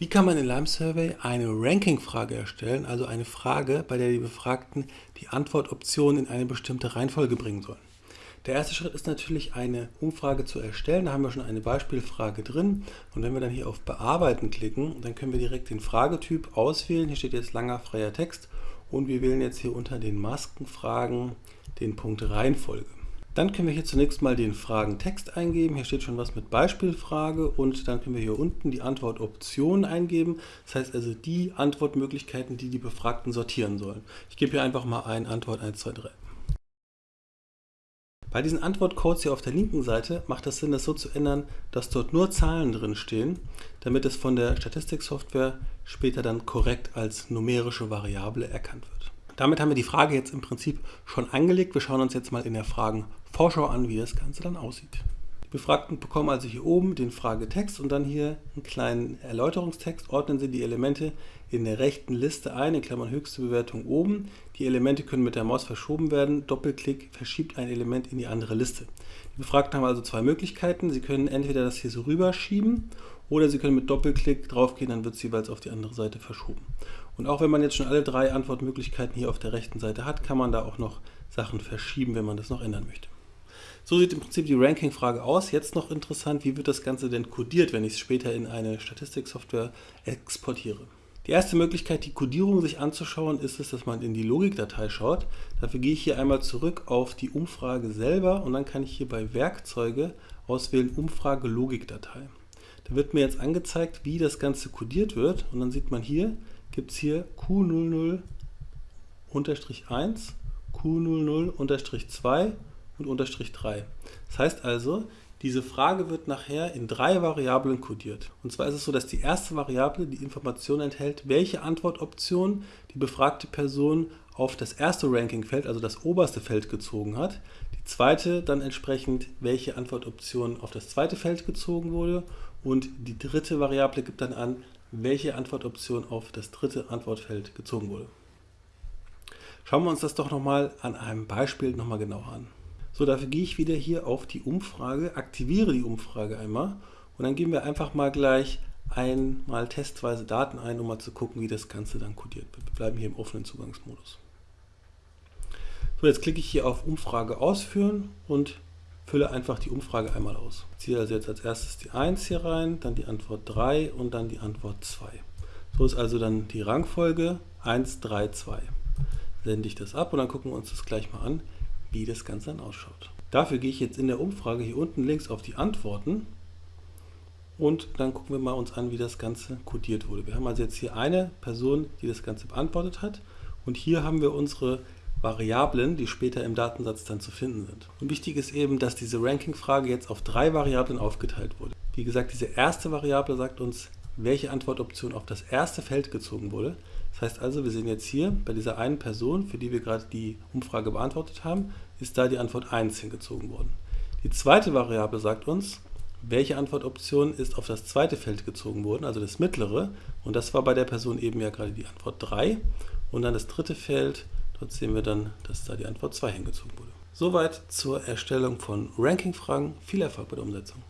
Wie kann man in Lime Survey eine Ranking-Frage erstellen, also eine Frage, bei der die Befragten die Antwortoptionen in eine bestimmte Reihenfolge bringen sollen? Der erste Schritt ist natürlich eine Umfrage zu erstellen. Da haben wir schon eine Beispielfrage drin. Und wenn wir dann hier auf Bearbeiten klicken, dann können wir direkt den Fragetyp auswählen. Hier steht jetzt langer freier Text und wir wählen jetzt hier unter den Maskenfragen den Punkt Reihenfolge. Dann können wir hier zunächst mal den Fragentext eingeben. Hier steht schon was mit Beispielfrage und dann können wir hier unten die Antwortoptionen eingeben. Das heißt also die Antwortmöglichkeiten, die die Befragten sortieren sollen. Ich gebe hier einfach mal ein Antwort 1, 2, 3. Bei diesen Antwortcodes hier auf der linken Seite macht es Sinn, das so zu ändern, dass dort nur Zahlen drin stehen, damit es von der Statistiksoftware später dann korrekt als numerische Variable erkannt wird. Damit haben wir die Frage jetzt im Prinzip schon angelegt. Wir schauen uns jetzt mal in der Fragenvorschau an, wie das Ganze dann aussieht. Die Befragten bekommen also hier oben den Fragetext und dann hier einen kleinen Erläuterungstext. Ordnen Sie die Elemente in der rechten Liste ein, in Klammern höchste Bewertung oben. Die Elemente können mit der Maus verschoben werden. Doppelklick verschiebt ein Element in die andere Liste. Die Befragten haben also zwei Möglichkeiten. Sie können entweder das hier so rüberschieben oder Sie können mit Doppelklick draufgehen, dann wird es jeweils auf die andere Seite verschoben. Und auch wenn man jetzt schon alle drei Antwortmöglichkeiten hier auf der rechten Seite hat, kann man da auch noch Sachen verschieben, wenn man das noch ändern möchte. So sieht im Prinzip die Ranking-Frage aus. Jetzt noch interessant, wie wird das Ganze denn codiert, wenn ich es später in eine Statistiksoftware exportiere. Die erste Möglichkeit, die Codierung sich anzuschauen, ist es, dass man in die Logikdatei schaut. Dafür gehe ich hier einmal zurück auf die Umfrage selber und dann kann ich hier bei Werkzeuge auswählen Umfrage Logikdatei. Da wird mir jetzt angezeigt, wie das Ganze codiert wird und dann sieht man hier, gibt es hier Q00-1, Q00-2 und unterstrich 3. Das heißt also, diese Frage wird nachher in drei Variablen codiert. Und zwar ist es so, dass die erste Variable die Information enthält, welche Antwortoption die befragte Person auf das erste Rankingfeld, also das oberste Feld gezogen hat. Die zweite dann entsprechend, welche Antwortoption auf das zweite Feld gezogen wurde. Und die dritte Variable gibt dann an, welche Antwortoption auf das dritte Antwortfeld gezogen wurde. Schauen wir uns das doch nochmal an einem Beispiel nochmal genauer an. So, dafür gehe ich wieder hier auf die Umfrage, aktiviere die Umfrage einmal und dann geben wir einfach mal gleich einmal testweise Daten ein, um mal zu gucken, wie das Ganze dann codiert wird. Wir bleiben hier im offenen Zugangsmodus. So, jetzt klicke ich hier auf Umfrage ausführen und fülle einfach die Umfrage einmal aus. Ich ziehe also jetzt als erstes die 1 hier rein, dann die Antwort 3 und dann die Antwort 2. So ist also dann die Rangfolge 1, 3, 2. Sende ich das ab und dann gucken wir uns das gleich mal an, wie das Ganze dann ausschaut. Dafür gehe ich jetzt in der Umfrage hier unten links auf die Antworten und dann gucken wir mal uns an, wie das Ganze codiert wurde. Wir haben also jetzt hier eine Person, die das Ganze beantwortet hat und hier haben wir unsere Variablen, die später im Datensatz dann zu finden sind. Und wichtig ist eben, dass diese Ranking-Frage jetzt auf drei Variablen aufgeteilt wurde. Wie gesagt, diese erste Variable sagt uns, welche Antwortoption auf das erste Feld gezogen wurde. Das heißt also, wir sehen jetzt hier, bei dieser einen Person, für die wir gerade die Umfrage beantwortet haben, ist da die Antwort 1 hingezogen worden. Die zweite Variable sagt uns, welche Antwortoption ist auf das zweite Feld gezogen worden, also das mittlere. Und das war bei der Person eben ja gerade die Antwort 3. Und dann das dritte Feld Dort sehen wir dann, dass da die Antwort 2 hingezogen wurde. Soweit zur Erstellung von Ranking-Fragen. Viel Erfolg bei der Umsetzung.